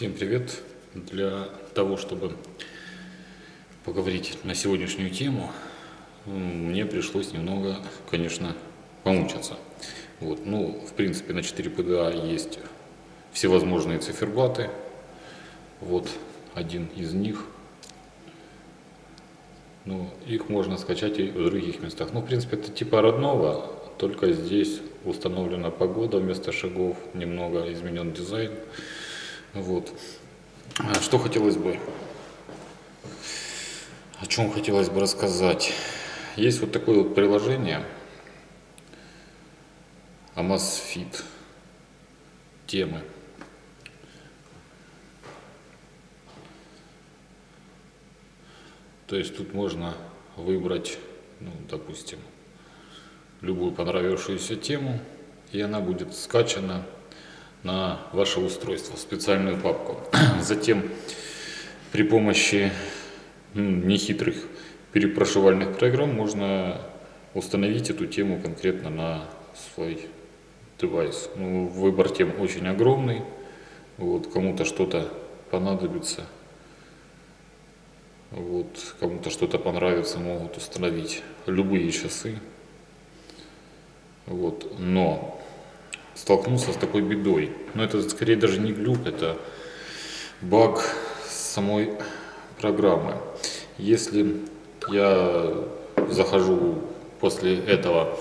Всем привет! Для того, чтобы поговорить на сегодняшнюю тему, мне пришлось немного, конечно, помучиться. Вот. Ну, в принципе, на 4 PDA есть всевозможные циферблаты. Вот один из них. Ну, их можно скачать и в других местах. Ну, в принципе, это типа родного, только здесь установлена погода вместо шагов, немного изменен дизайн. Вот. А что хотелось бы, о чем хотелось бы рассказать. Есть вот такое вот приложение Amazfit темы. То есть тут можно выбрать, ну, допустим, любую понравившуюся тему, и она будет скачана на ваше устройство, в специальную папку. Затем при помощи нехитрых перепрошивальных программ можно установить эту тему конкретно на свой девайс. Ну, выбор тем очень огромный, вот, кому-то что-то понадобится, вот, кому-то что-то понравится, могут установить любые часы. Вот, но столкнулся с такой бедой. Но это скорее даже не глюк, это баг самой программы. Если я захожу после этого,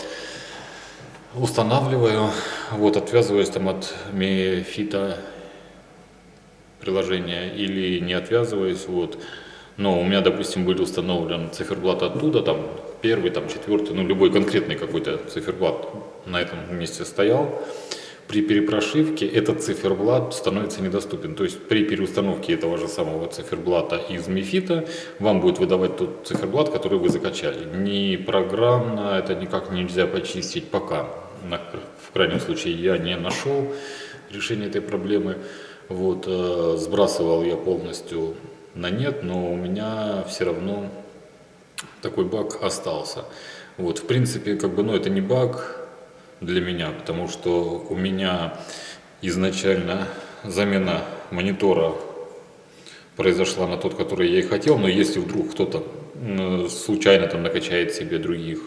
устанавливаю, вот отвязываюсь там от мефита приложения или не отвязываюсь, вот, но у меня, допустим, были установлен циферблат оттуда, там первый, там четвертый, ну любой конкретный какой-то циферблат на этом месте стоял, при перепрошивке этот циферблат становится недоступен. То есть при переустановке этого же самого циферблата из Мифита вам будет выдавать тот циферблат, который вы закачали. Ни программно это никак нельзя почистить пока. В крайнем случае я не нашел решения этой проблемы. Вот, э, сбрасывал я полностью на нет, но у меня все равно такой баг остался. Вот, в принципе, как бы, ну, это не баг, для меня, потому что у меня изначально замена монитора произошла на тот, который я и хотел, но если вдруг кто-то случайно там накачает себе других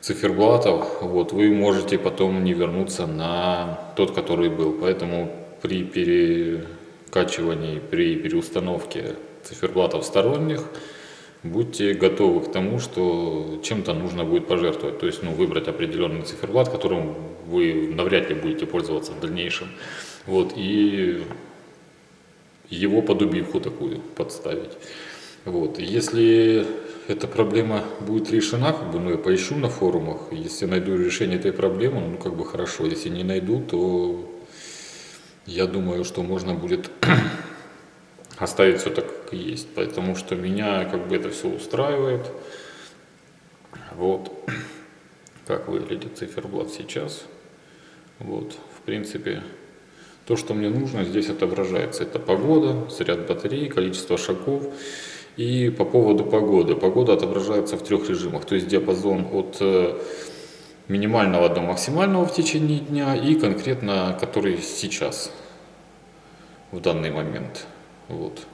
циферблатов, вот, вы можете потом не вернуться на тот, который был. Поэтому при перекачивании, при переустановке циферблатов сторонних, будьте готовы к тому, что чем-то нужно будет пожертвовать. То есть ну, выбрать определенный циферблат, которым вы навряд ли будете пользоваться в дальнейшем. Вот, и его под убивку такую подставить. Вот. Если эта проблема будет решена, как бы, ну, я поищу на форумах, если найду решение этой проблемы, ну, как бы хорошо, если не найду, то я думаю, что можно будет оставить все так, как есть, потому что меня как бы это все устраивает. Вот, как выглядит циферблат сейчас. Вот, в принципе, то, что мне нужно, здесь отображается. Это погода, заряд батареи, количество шагов. И по поводу погоды. Погода отображается в трех режимах. То есть диапазон от э, минимального до максимального в течение дня и конкретно который сейчас, в данный момент. Вот.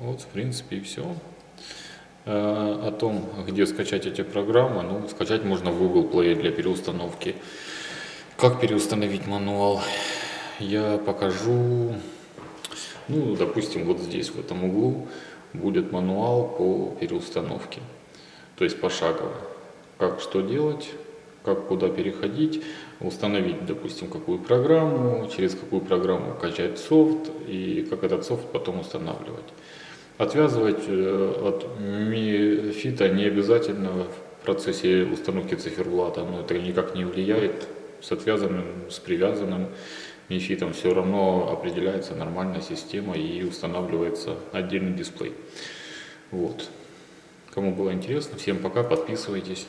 Вот, в принципе, и все. Э, о том, где скачать эти программы, ну, скачать можно в Google Play для переустановки. Как переустановить мануал, я покажу, ну, допустим, вот здесь, в этом углу, будет мануал по переустановке, то есть пошагово, как что делать, как куда переходить, установить, допустим, какую программу, через какую программу качать софт и как этот софт потом устанавливать. Отвязывать э, от мифита не обязательно в процессе установки циферблата, но это никак не влияет. С отвязанным, с привязанным мифитом все равно определяется нормальная система и устанавливается отдельный дисплей. Вот. Кому было интересно, всем пока, подписывайтесь.